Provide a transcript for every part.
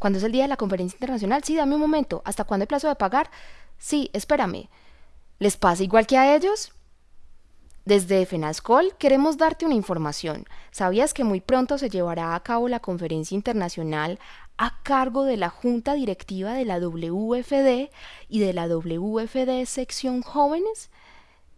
¿Cuándo es el día de la conferencia internacional? Sí, dame un momento. ¿Hasta cuándo hay plazo de pagar? Sí, espérame. ¿Les pasa igual que a ellos? Desde FENASCOL queremos darte una información. ¿Sabías que muy pronto se llevará a cabo la conferencia internacional a cargo de la Junta Directiva de la WFD y de la WFD Sección Jóvenes?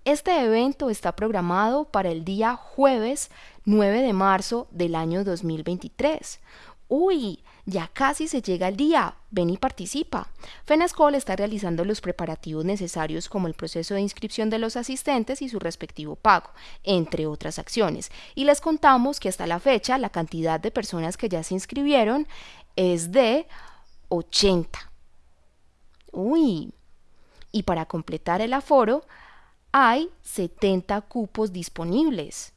Este evento está programado para el día jueves 9 de marzo del año 2023. Uy, ya casi se llega el día. Ven y participa. FENASCOL está realizando los preparativos necesarios como el proceso de inscripción de los asistentes y su respectivo pago, entre otras acciones. Y les contamos que hasta la fecha la cantidad de personas que ya se inscribieron es de 80. Uy. Y para completar el aforo, hay 70 cupos disponibles.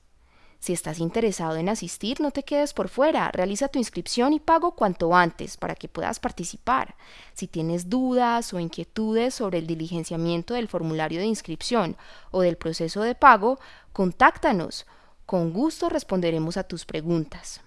Si estás interesado en asistir, no te quedes por fuera, realiza tu inscripción y pago cuanto antes para que puedas participar. Si tienes dudas o inquietudes sobre el diligenciamiento del formulario de inscripción o del proceso de pago, contáctanos. Con gusto responderemos a tus preguntas.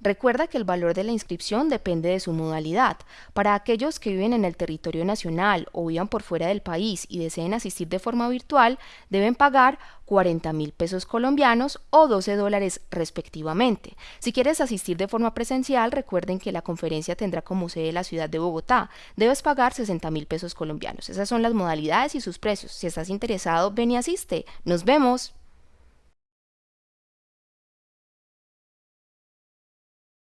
Recuerda que el valor de la inscripción depende de su modalidad. Para aquellos que viven en el territorio nacional o vivan por fuera del país y deseen asistir de forma virtual, deben pagar 40 mil pesos colombianos o 12 dólares respectivamente. Si quieres asistir de forma presencial, recuerden que la conferencia tendrá como sede la ciudad de Bogotá. Debes pagar 60 mil pesos colombianos. Esas son las modalidades y sus precios. Si estás interesado, ven y asiste. Nos vemos.